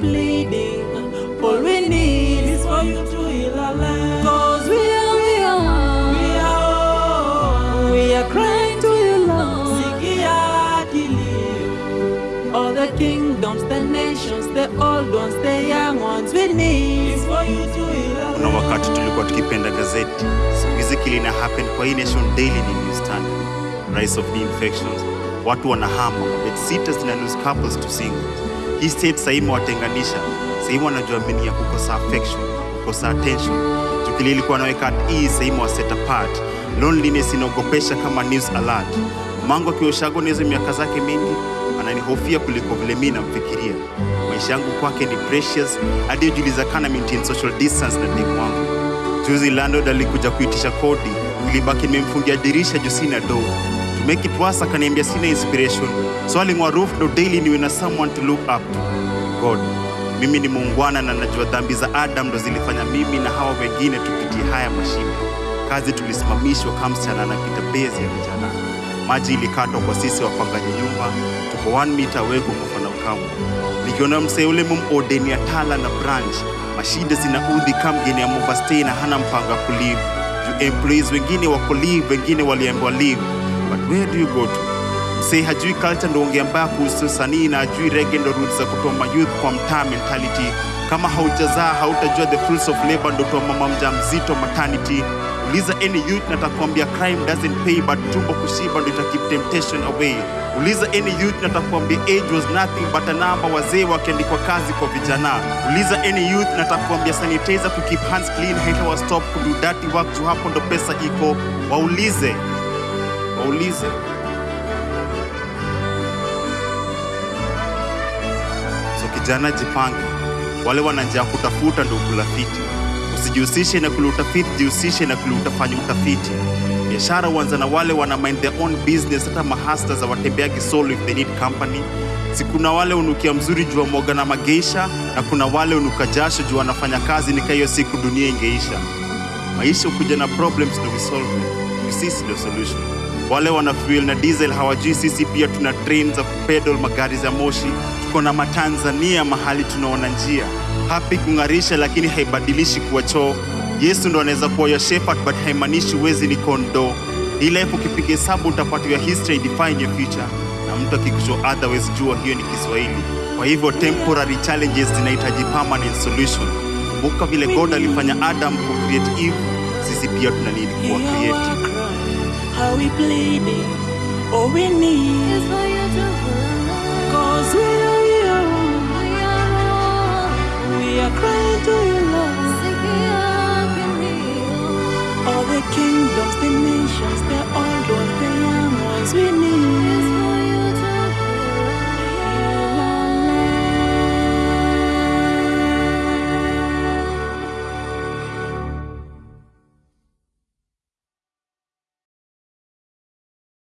we pleading. All we need is for you to heal our land. Cause we are, we are, we are, we are crying to you, Lord. Sikia. All the kingdoms, the nations, the old ones, the young ones, we need is for you to heal our kuna wakati tulikuwa tukipenda gazeti siku hizi kilina happen kwa hii nation daily ni news standard rise of the infections watu wanahama bedsitters zina lose couples to singles hii state sahii imewatenganisha sahii ya kukosa affection kukosa attention. Tukili ilikuwa anaweka at ease sahii imewaset apart. Loneliness inaogopesha kama news alert. Mango akioshago nizo miaka zake mingi ananihofia kuliko vile mi namfikiria. Maisha yangu kwake ni precious hadi ujuliza kana maintain social distance na demu wangu. Juzi landlord alikuja kuitisha kodi nilibaki nimemfungia dirisha juu sina do to make it worse akaniambia sina inspiration. So aling'oa roof daily niwe na someone to look up to. God mimi ni muungwana na najua dhambi za adam ndo zilifanya mimi na hawa wengine tupitie haya mashine. Kazi tulisimamishwa kamsichana na anapita bezi ya vijana. Maji ilikatwa kwa sisi wapangaji nyumba tuko 1 mita away kukufa na nikiona msee ule mumodeni ya tala na branch mashida zinaudhi kama mgeni ya movastay na hana mpanga kulive. Juu employees wengine wako live wengine waliambiwa leave but where do you go to say hajui culture ndo ungeambaa kuhusu sanii na hajui rege ndo roots za kutoa mayouth kwa mtaa mentality. Kama haujazaa hautajua the fruits of labor ndo mama mja mzito maternity. Uliza any youth na takwambia crime doesn't pay but tumbo kushiba ndo itakeep temptation away. Uliza any youth na takwambia age was nothing but a number wazee wakiandikwa kazi kwa vijana. Uliza any youth na takwambia sanitizer ku keep hands clean haitawa stop kudu dirty work juu hapo ndo pesa iko. Waulize waulize. So kijana jipange. Wale wanajia kutafuta ndo kulafiti. Usijihusishe na kule utafiti jihusishe na kule utafanya utafiti. Biashara huanza na wale wana mind their own business hata mahasta za watembeagi solo if they need company. Si kuna wale unukia mzuri jua moga na mageisha na kuna wale unuka jasho jua wanafanya kazi nika hiyo siku dunia ingeisha. Maisha ukuja na problems ndo we solve ndio solution wale wana fuel na diesel hawajui sisi pia tuna train za kupedal magari za moshi. Tuko na matanzania mahali tunaona njia. Hapi kung'arisha lakini haibadilishi kuwa choo. Yesu ndo anaweza kuwa your shepherd but haimaanishi wezi ni kondo hii life ukipiga hesabu utapatiwa history define your future. Na mtu akikucho otherwise jua hiyo ni kiswahili. Kwa hivyo temporary challenges zinahitaji permanent solution. Kumbuka vile god alifanya adam ku create eve sisi pia tuna need kuwa creative how we pleading, all we need is for you to hold. Cause we are you, we are, we are crying to you.